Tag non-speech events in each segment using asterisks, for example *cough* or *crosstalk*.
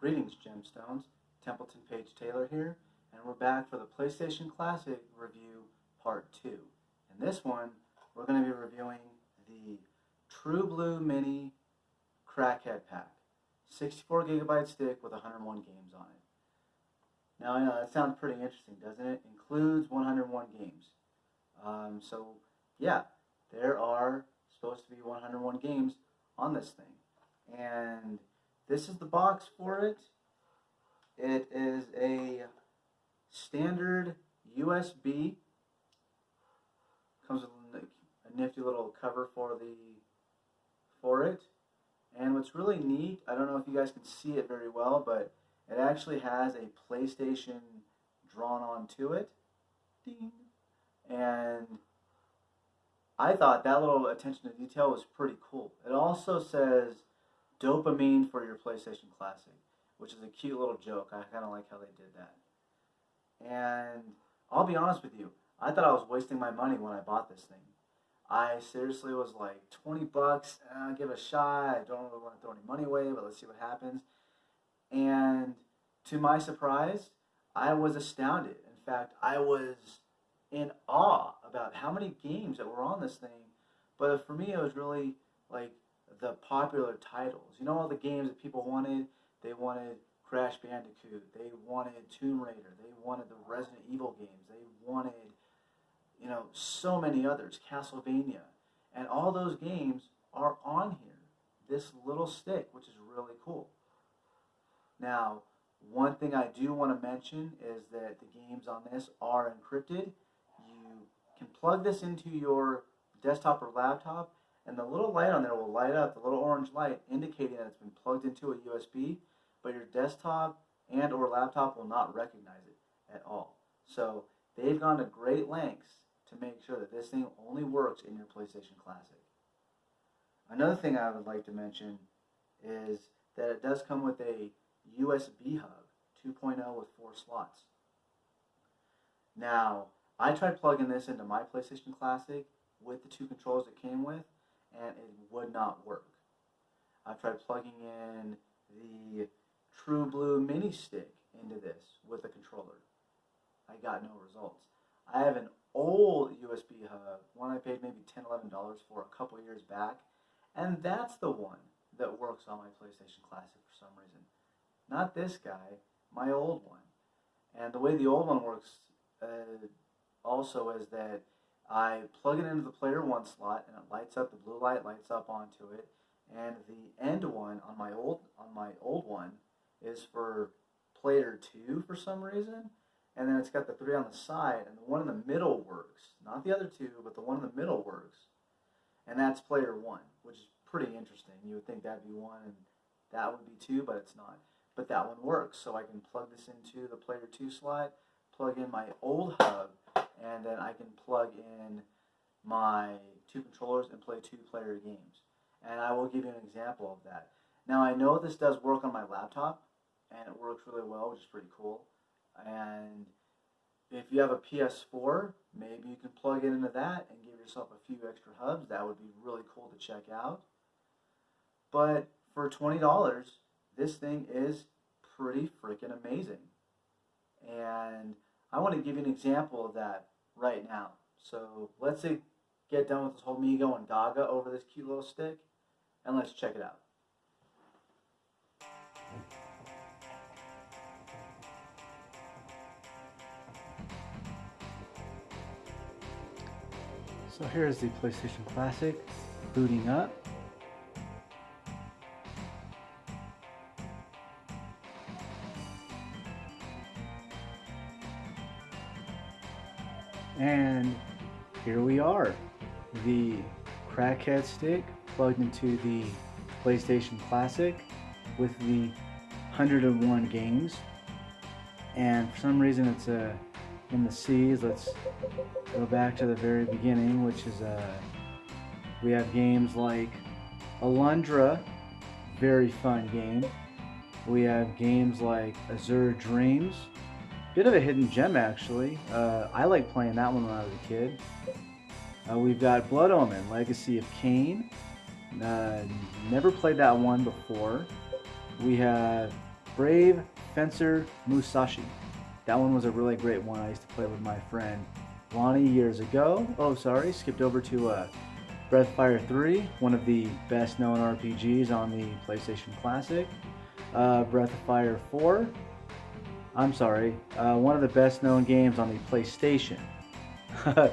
Greetings, Gemstones. Templeton Page Taylor here, and we're back for the PlayStation Classic review part 2. In this one, we're going to be reviewing the True Blue Mini Crackhead Pack. 64 gigabyte stick with 101 games on it. Now, I know that sounds pretty interesting, doesn't it? Includes 101 games. Um, so, yeah, there are supposed to be 101 games on this thing. And this is the box for it. It is a standard USB. Comes with a nifty little cover for the for it. And what's really neat, I don't know if you guys can see it very well, but it actually has a PlayStation drawn onto it. Ding. And I thought that little attention to detail was pretty cool. It also says dopamine for your PlayStation Classic, which is a cute little joke. I kind of like how they did that. And I'll be honest with you, I thought I was wasting my money when I bought this thing. I seriously was like, 20 bucks, uh, give it a shot. I don't really want to throw any money away, but let's see what happens. And to my surprise, I was astounded. In fact, I was in awe about how many games that were on this thing. But for me, it was really like the popular titles. You know, all the games that people wanted. They wanted Crash Bandicoot. They wanted Tomb Raider. They wanted the Resident Evil games. They wanted, you know, so many others. Castlevania, and all those games are on here. This little stick, which is really cool. Now, one thing I do want to mention is that the games on this are encrypted You can plug this into your desktop or laptop and the little light on there will light up, the little orange light indicating that it's been plugged into a USB, but your desktop and or laptop will not recognize it at all. So they've gone to great lengths to make sure that this thing only works in your PlayStation Classic. Another thing I would like to mention is that it does come with a USB hub 2.0 with four slots. Now, I tried plugging this into my PlayStation Classic with the two controllers it came with, and it would not work. I tried plugging in the True Blue Mini Stick into this with a controller. I got no results. I have an old USB hub, one I paid maybe $10, $11 for a couple years back, and that's the one that works on my PlayStation Classic for some reason. Not this guy, my old one. And the way the old one works, uh, also is that I plug it into the player one slot and it lights up, the blue light lights up onto it. And the end one on my old on my old one is for player two for some reason. And then it's got the three on the side, and the one in the middle works. Not the other two, but the one in the middle works. And that's player one, which is pretty interesting. You would think that'd be one and that would be two, but it's not. But that one works, so I can plug this into the player two slot, plug in my old hub, and then I can plug in my two controllers and play two player games. And I will give you an example of that. Now I know this does work on my laptop and it works really well, which is pretty cool. And if you have a PS4, maybe you can plug it into that and give yourself a few extra hubs. That would be really cool to check out. But for $20, this thing is pretty freaking amazing. And I want to give you an example of that right now. So let's say get done with this whole me going gaga over this cute little stick, and let's check it out. So here's the PlayStation Classic booting up. We are. The crackhead stick plugged into the PlayStation Classic with the 101 games. And for some reason it's uh, in the C's. Let's go back to the very beginning, which is uh, we have games like Alundra, very fun game. We have games like Azure Dreams, Bit of a hidden gem, actually. Uh, I like playing that one when I was a kid. Uh, we've got Blood Omen, Legacy of Kain. Uh, never played that one before. We have Brave Fencer Musashi. That one was a really great one. I used to play with my friend Lonnie years ago. Oh, sorry, skipped over to uh, Breath of Fire 3, one of the best known RPGs on the PlayStation Classic. Uh, Breath of Fire 4, I'm sorry, uh, one of the best known games on the PlayStation. *laughs*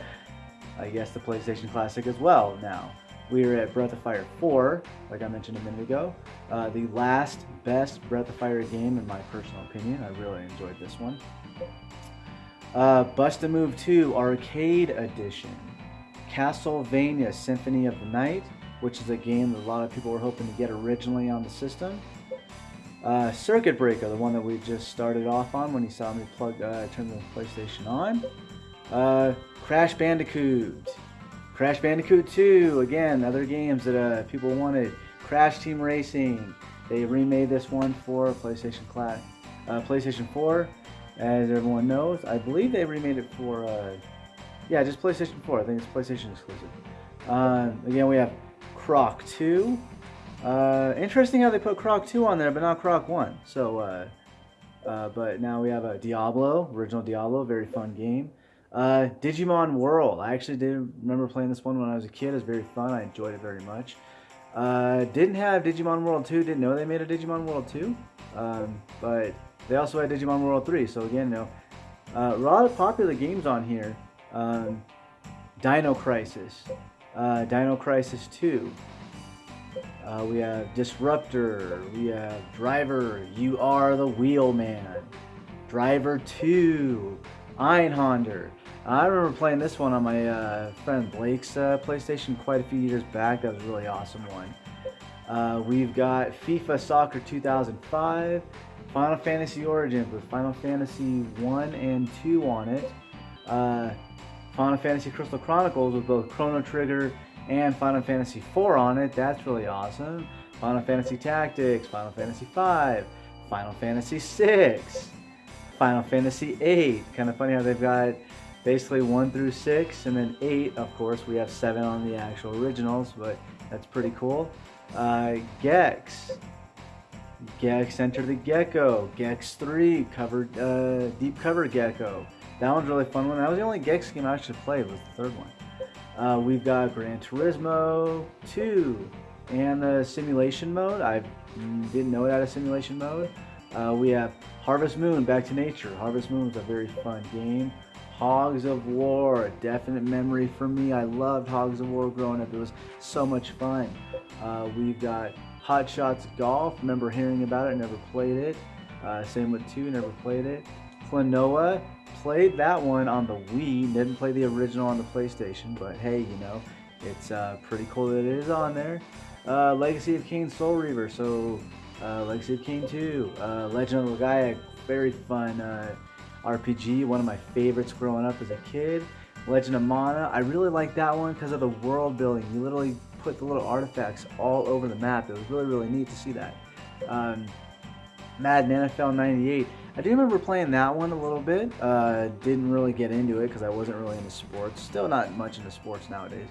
I guess the PlayStation Classic as well now. We are at Breath of Fire 4, like I mentioned a minute ago. Uh, the last best Breath of Fire game, in my personal opinion. I really enjoyed this one. Uh, Bust-a-Move 2 Arcade Edition. Castlevania Symphony of the Night, which is a game that a lot of people were hoping to get originally on the system. Uh, Circuit Breaker, the one that we just started off on when you saw me plug uh, turn the PlayStation on. Uh, Crash Bandicoot. Crash Bandicoot 2, again, other games that uh, people wanted. Crash Team Racing. They remade this one for PlayStation Class, uh, PlayStation 4, as everyone knows. I believe they remade it for, uh, yeah, just PlayStation 4. I think it's PlayStation exclusive. Uh, again, we have Croc 2. Uh, interesting how they put Croc 2 on there, but not Croc 1. So, uh, uh, but now we have a Diablo, original Diablo, very fun game. Uh, Digimon World. I actually did remember playing this one when I was a kid. It was very fun. I enjoyed it very much. Uh, didn't have Digimon World 2. Didn't know they made a Digimon World 2. Um, but they also had Digimon World 3. So again, you uh, a lot of popular games on here. Um, Dino Crisis. Uh, Dino Crisis 2. Uh, we have Disruptor. We have Driver. You are the Wheelman. Driver 2. Einhander. I remember playing this one on my uh, friend Blake's uh, PlayStation quite a few years back. That was a really awesome one. Uh, we've got FIFA Soccer 2005, Final Fantasy Origins with Final Fantasy 1 and 2 on it, uh, Final Fantasy Crystal Chronicles with both Chrono Trigger and Final Fantasy 4 on it. That's really awesome. Final Fantasy Tactics, Final Fantasy 5, Final Fantasy 6, Final Fantasy 8. Kind of funny how they've got basically 1 through 6, and then 8, of course, we have 7 on the actual originals, but that's pretty cool. Uh, Gex. Gex Enter the Gecko. Gex 3, covered, uh, Deep Cover Gecko. That one's really fun one. That was the only Gex game I actually played, was the third one. Uh, we've got Gran Turismo 2 and the simulation mode. I didn't know it had a simulation mode. Uh, we have Harvest Moon, Back to Nature. Harvest Moon was a very fun game. Hogs of War, a definite memory for me. I loved Hogs of War growing up. It was so much fun. Uh, we've got Hot Shots Golf. Remember hearing about it, never played it. Uh, same with 2, never played it. Klonoa, played that one on the Wii. Didn't play the original on the PlayStation, but hey, you know, it's uh, pretty cool that it is on there. Uh, Legacy of Kain Soul Reaver, so uh, Legacy of Kain 2. Uh, Legend of Legaia, very fun uh, RPG, one of my favorites growing up as a kid. Legend of Mana, I really like that one because of the world building. You literally put the little artifacts all over the map. It was really, really neat to see that. Um, Madden NFL 98. I do remember playing that one a little bit. Uh, didn't really get into it because I wasn't really into sports. Still not much into sports nowadays.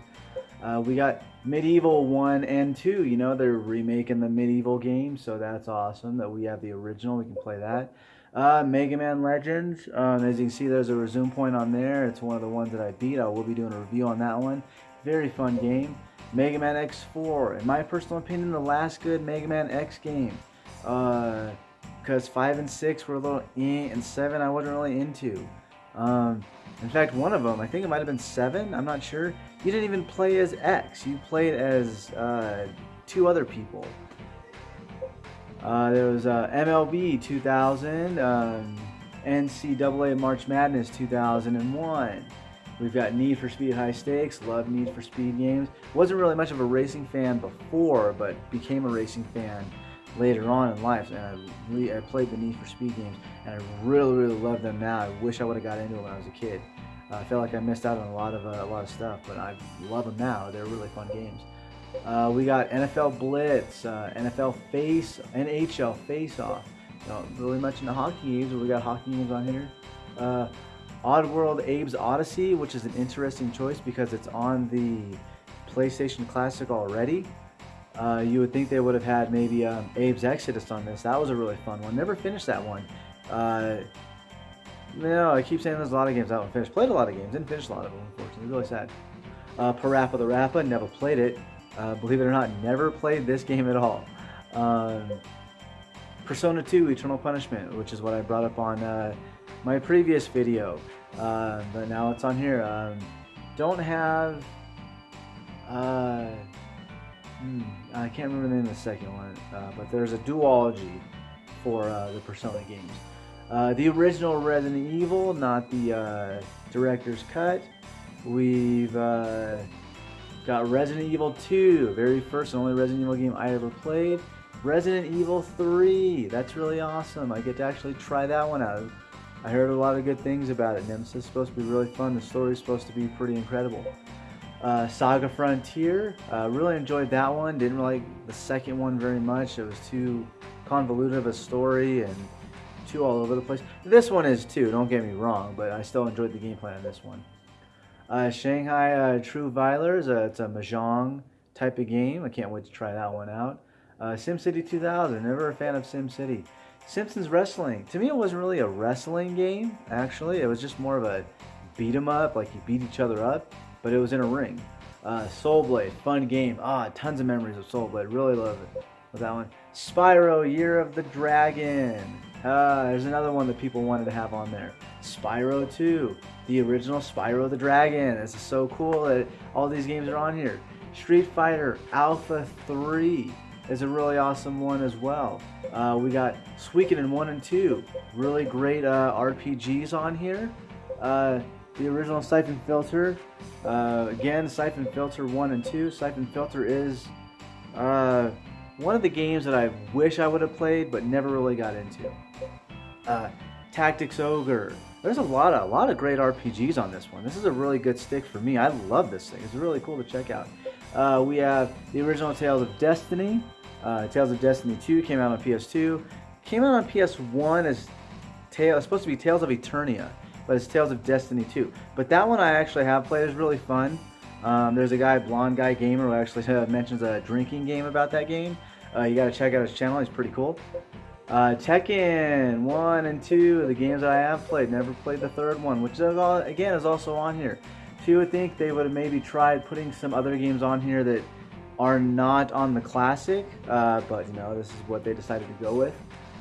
Uh, we got MediEvil 1 and 2. You know, they're remaking the MediEvil game, so that's awesome that we have the original. We can play that. Uh, Mega Man Legends. Um, as you can see, there's a resume point on there. It's one of the ones that I beat. I will be doing a review on that one. Very fun game. Mega Man X4. In my personal opinion, the last good Mega Man X game. Uh, because 5 and 6 were a little eh, and 7 I wasn't really into. Um, in fact, one of them, I think it might have been 7, I'm not sure. You didn't even play as X, you played as uh, two other people. Uh, there was uh, MLB 2000, um, NCAA March Madness 2001. We've got Need for Speed High Stakes, love Need for Speed games. Wasn't really much of a racing fan before, but became a racing fan later on in life. And I, I played the Need for Speed games, and I really, really love them now. I wish I would have got into it when I was a kid. Uh, I felt like I missed out on a lot of uh, a lot of stuff, but I love them now. They're really fun games. Uh, we got NFL Blitz, uh, NFL Face, NHL Face Off. Don't really much into hockey games, but we got hockey games on here. Uh, Oddworld Abe's Odyssey, which is an interesting choice because it's on the PlayStation Classic already. Uh, you would think they would have had maybe um, Abe's Exodus on this. That was a really fun one. Never finished that one. Uh, no, I keep saying there's a lot of games I haven't finished. Played a lot of games, didn't finish a lot of them, unfortunately. Really sad. Uh, PaRappa the Rapper, never played it. Uh, believe it or not, never played this game at all. Um, Persona 2 Eternal Punishment, which is what I brought up on uh, my previous video, uh, but now it's on here. Um, don't have. Uh, hmm, I can't remember the name of the second one, uh, but there's a duology for uh, the Persona games. Uh, the original Resident Evil, not the director's cut. We've got Resident Evil 2, very first and only Resident Evil game I ever played. Resident Evil 3. That's really awesome. I get to actually try that one out. I heard a lot of good things about it. Nemesis is supposed to be really fun. The story is supposed to be pretty incredible. Uh, Saga Frontier. Uh, really enjoyed that one. Didn't like the second one very much. It was too convoluted of a story and too all over the place. This one is too, don't get me wrong, but I still enjoyed the gameplay on this one. Uh, Shanghai uh, True Valor. Uh, it's a Mahjong type of game. I can't wait to try that one out. Uh, SimCity 2000, never a fan of SimCity. Simpsons Wrestling. To me, it wasn't really a wrestling game, actually. It was just more of a beat 'em up, like you beat each other up, but it was in a ring. Uh, Soul Blade, fun game. Ah, tons of memories of Soul Blade. Really love it. With that one. Spyro, Year of the Dragon. Uh, there's another one that people wanted to have on there. Spyro 2, the original Spyro the Dragon. This is so cool that all these games are on here. Street Fighter Alpha 3 is a really awesome one as well. Uh, we got Suikoden 1 and 2, really great uh, RPGs on here. Uh, the original Syphon Filter, uh, again, Syphon Filter 1 and 2. Syphon Filter is uh, one of the games that I wish I would have played but never really got into. Uh, Tactics Ogre. There's a lot of a lot of great RPGs on this one. This is a really good stick for me. I love this thing. It's really cool to check out. Uh, we have the original Tales of Destiny. Uh, Tales of Destiny 2 came out on PS2. Came out on PS1 as Tale, supposed to be Tales of Eternia, but it's Tales of Destiny 2. But that one I actually have played. It's really fun. Um, there's a guy, Blonde Guy Gamer, who actually *laughs* mentions a drinking game about that game. Uh, you got to check out his channel. He's pretty cool. Uh, Tekken 1 and 2, the games that I have played. Never played the third one, which is all, again is also on here. So you would think they would have maybe tried putting some other games on here that are not on the classic, uh, but you know, this is what they decided to go with.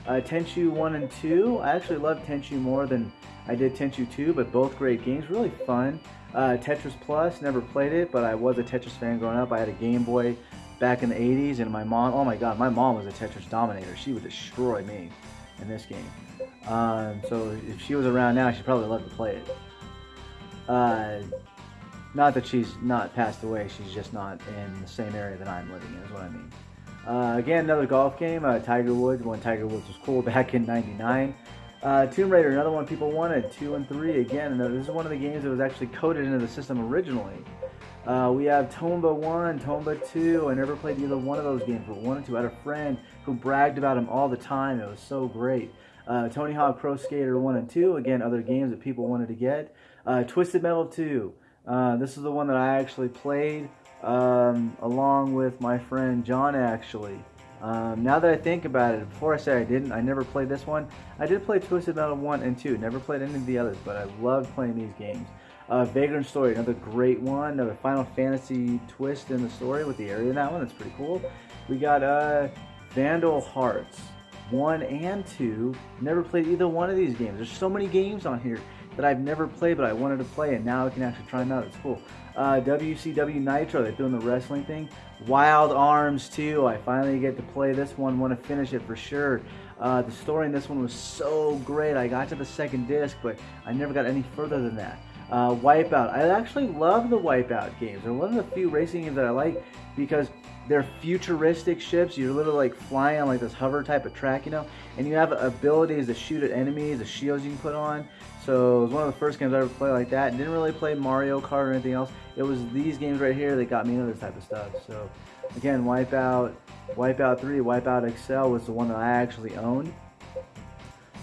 Uh, Tenchu 1 and 2, I actually love Tenchu more than I did Tenchu 2, but both great games, really fun. Uh, Tetris Plus, never played it, but I was a Tetris fan growing up. I had a Game Boy back in the 80s, and my mom, oh my god, my mom was a Tetris dominator. She would destroy me in this game. Um, so if she was around now, she'd probably love to play it. Uh, not that she's not passed away, she's just not in the same area that I'm living in, is what I mean. Uh, again, another golf game, uh, Tiger Woods, when Tiger Woods was cool *laughs* back in 99. Uh, Tomb Raider, another one people wanted, 2 and 3. Again, another, this is one of the games that was actually coded into the system originally. Uh, we have Tomba 1, Tomba 2. I never played either one of those games, but 1 and 2. I had a friend who bragged about them all the time. It was so great. Uh, Tony Hawk Pro Skater 1 and 2. Again, other games that people wanted to get. Uh, Twisted Metal 2. Uh, this is the one that I actually played um, along with my friend John actually. Um, now that I think about it, before I say I didn't, I never played this one. I did play Twisted Metal 1 and 2, never played any of the others, but I loved playing these games. Uh, Vagrant Story, another great one, another Final Fantasy twist in the story with the area in that one, that's pretty cool. We got uh, Vandal Hearts 1 and 2, never played either one of these games. There's so many games on here that I've never played, but I wanted to play, and now I can actually try them out. It's cool. Uh, WCW Nitro, they're doing the wrestling thing. Wild Arms 2, I finally get to play this one, want to finish it for sure. Uh, the story in this one was so great. I got to the second disc, but I never got any further than that. Uh, Wipeout, I actually love the Wipeout games. They're one of the few racing games that I like because they're futuristic ships. You're literally like flying on like this hover type of track, you know, and you have abilities to shoot at enemies, the shields you can put on. So it was one of the first games I ever played like that. Didn't really play Mario Kart or anything else. It was these games right here that got me into this type of stuff. So again, Wipeout, Wipeout 3, Wipeout XL was the one that I actually owned.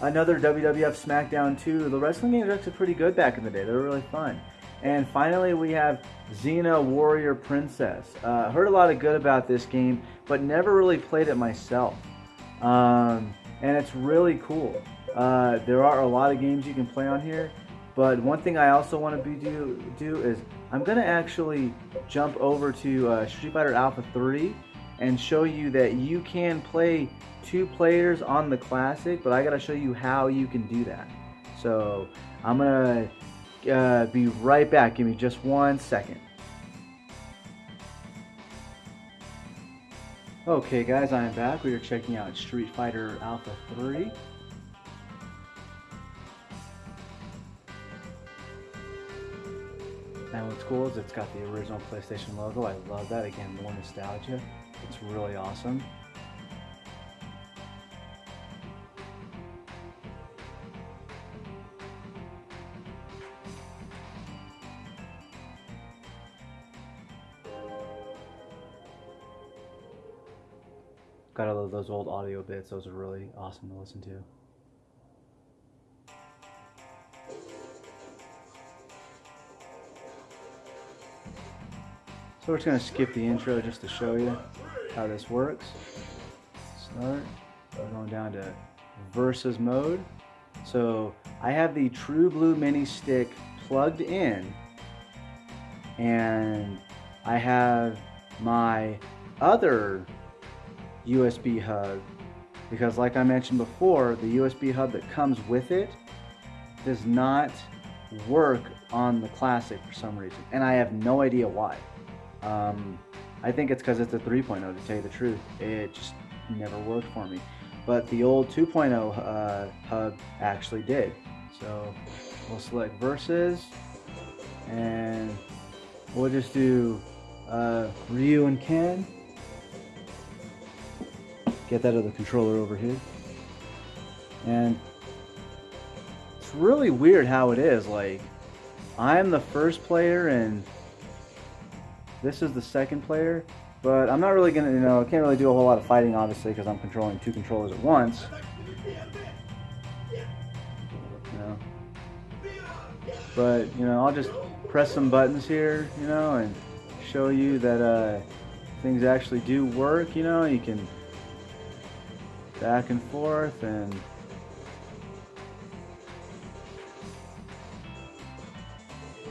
Another WWF SmackDown 2. The wrestling games were actually pretty good back in the day. They were really fun. And finally, we have Xena Warrior Princess. Uh, heard a lot of good about this game, but never really played it myself. Um, and it's really cool. Uh, there are a lot of games you can play on here, but one thing I also want to do do is I'm gonna actually jump over to uh, Street Fighter Alpha 3 and show you that you can play two players on the classic, but I gotta show you how you can do that. So I'm gonna uh, be right back. Give me just one second. Okay guys, I am back. We are checking out Street Fighter Alpha 3. And what's cool is it's got the original PlayStation logo. I love that. Again, more nostalgia. It's really awesome. Got all those old audio bits. Those are really awesome to listen to. So we're just going to skip the intro just to show you how this works. Start. We're going down to versus mode. So I have the True Blue Mini Stick plugged in and I have my other USB hub because like I mentioned before, the USB hub that comes with it does not work on the Classic for some reason. And I have no idea why. Um, I think it's because it's a 3.0 to tell you the truth. It just never worked for me. But the old 2.0 uh, hub actually did. So we'll select versus and we'll just do uh, Ryu and Ken. Get that other controller over here. And it's really weird how it is. Like, I'm the first player and this is the second player. But I'm not really to, you know, I can't really do a whole lot of fighting, obviously, because I'm controlling two controllers at once. You know. But, you know, I'll just press some buttons here, you know, and show you that uh, things actually do work, you know. You can back and forth and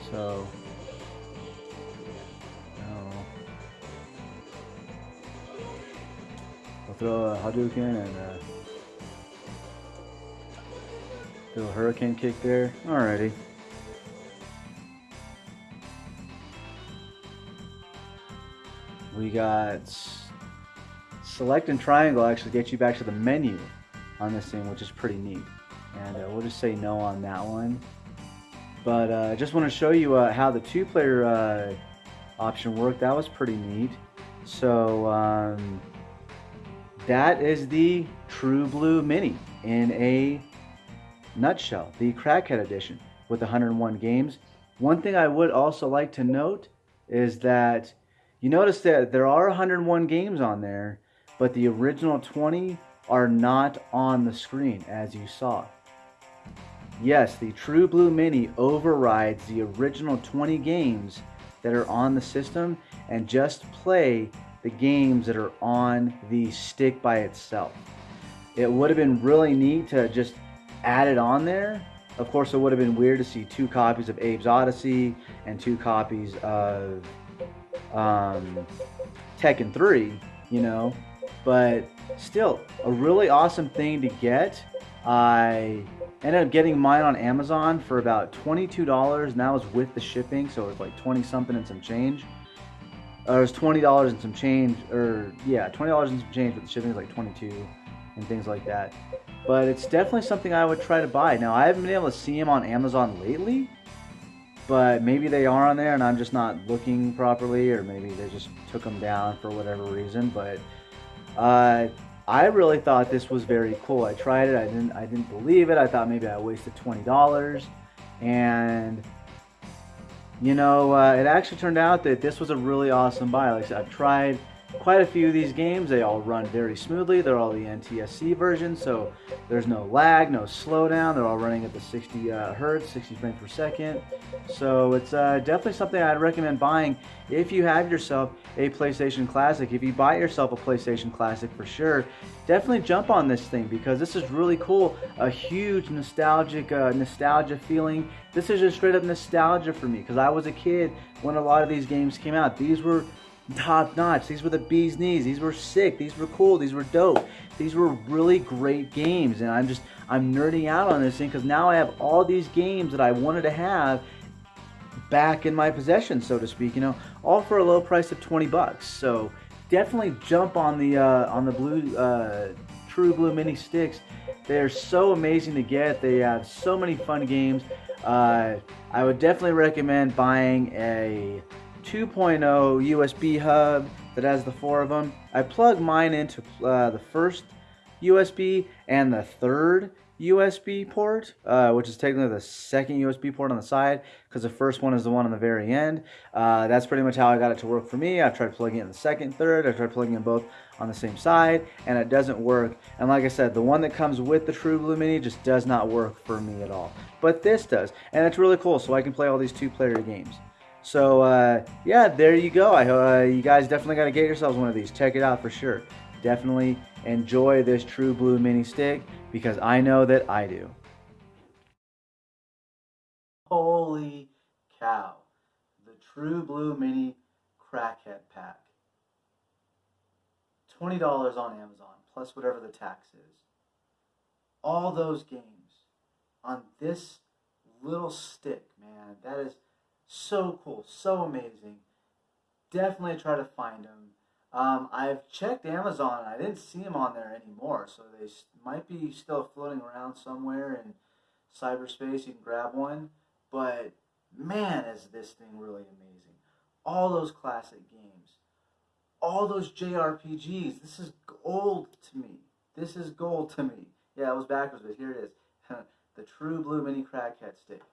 so throw a Hadouken and uh, a hurricane kick there. Alrighty. We got select and triangle actually gets you back to the menu on this thing, which is pretty neat. And uh, we'll just say no on that one. But uh, I just want to show you uh, how the two-player uh, option worked. That was pretty neat. So um, that is the True Blue Mini in a nutshell, the Crackhead Edition with 101 games. One thing I would also like to note is that you notice that there are 101 games on there, but the original 20 are not on the screen as you saw. Yes, the True Blue Mini overrides the original 20 games that are on the system and just play the games that are on the stick by itself. It would have been really neat to just add it on there. Of course, it would have been weird to see two copies of Abe's Odyssey and two copies of um, Tekken 3, you know, but still a really awesome thing to get. I ended up getting mine on Amazon for about $22 and that was with the shipping, so it was like 20 something and some change. Uh, it was $20 and some change, or yeah, $20 and some change, but the shipping was like 22 and things like that. But it's definitely something I would try to buy. Now, I haven't been able to see them on Amazon lately, but maybe they are on there and I'm just not looking properly, or maybe they just took them down for whatever reason. But uh, I really thought this was very cool. I tried it. I didn't. I didn't believe it. I thought maybe I wasted twenty dollars, and you know, uh, it actually turned out that this was a really awesome buy. Like I said, I've tried quite a few of these games. They all run very smoothly. They're all the NTSC version, so there's no lag, no slowdown. They're all running at the 60 uh, hertz, 60 frames per second. So it's uh, definitely something I'd recommend buying if you have yourself a PlayStation Classic. If you buy yourself a PlayStation Classic for sure, definitely jump on this thing because this is really cool. A huge nostalgic uh, nostalgia feeling. This is just straight up nostalgia for me because I was a kid when a lot of these games came out. These were top notch. These were the bee's knees. These were sick. These were cool. These were dope. These were really great games, and I'm just I'm nerding out on this thing because now I have all these games that I wanted to have back in my possession, so to speak. You know, all for a low price of 20 bucks. So definitely jump on the uh, on the blue uh, True Blue Mini sticks. They're so amazing to get. They have so many fun games. Uh, I would definitely recommend buying a 2.0 USB hub that has the four of them. I plug mine into uh, the first USB and the third USB port, uh, which is technically the second USB port on the side, because the first one is the one on the very end. Uh, that's pretty much how I got it to work for me. I've tried plugging in the second, third. I tried plugging in both on the same side, and it doesn't work. And like I said, the one that comes with the True Blue Mini just does not work for me at all. But this does, and it's really cool, so I can play all these two-player games. So uh, yeah, there you go. I uh, you guys definitely got to get yourselves one of these. Check it out for sure. Definitely enjoy this True Blue Mini Stick because I know that I do. Holy cow! The True Blue Mini Crackhead Pack. $20 on Amazon, plus whatever the tax is. All those games on this little stick, man. That is so cool, so amazing. Definitely try to find them. Um, I've checked Amazon. I didn't see them on there anymore, so they might be still floating around somewhere in cyberspace. You can grab one, but man, is this thing really amazing! All those classic games, all those JRPGs. This is gold to me. This is gold to me. Yeah, it was backwards, but here it is. *laughs* the True Blue Mini Crackhead Stick.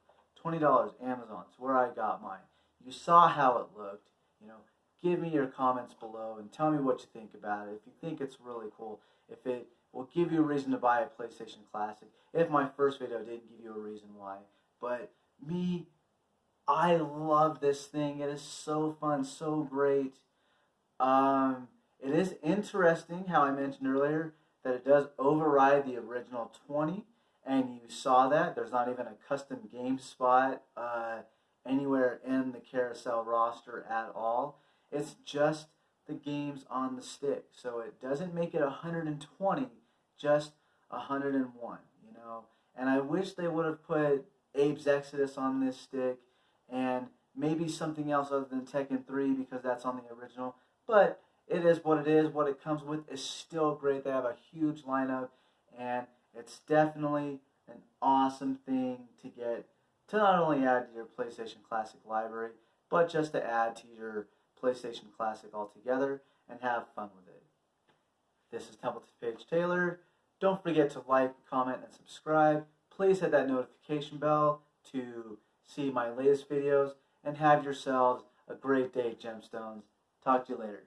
$20 Amazon. It's where I got mine. You saw how it looked. You know, give me your comments below and tell me what you think about it. If you think it's really cool, if it will give you a reason to buy a PlayStation Classic. If my first video didn't give you a reason why. But me, I love this thing. It is so fun, so great. Um, it is interesting how I mentioned earlier that it does override the original 20 and you saw that. There's not even a custom game spot uh, anywhere in the carousel roster at all. It's just the games on the stick. So it doesn't make it 120, just 101, you know. And I wish they would have put Abe's Exodus on this stick and maybe something else other than Tekken 3 because that's on the original. But it is what it is. What it comes with is still great. They have a huge lineup and it's definitely an awesome thing to get to not only add to your PlayStation Classic library, but just to add to your PlayStation Classic altogether and have fun with it. This is Templeton Page Taylor. Don't forget to like, comment, and subscribe. Please hit that notification bell to see my latest videos and have yourselves a great day, Gemstones. Talk to you later.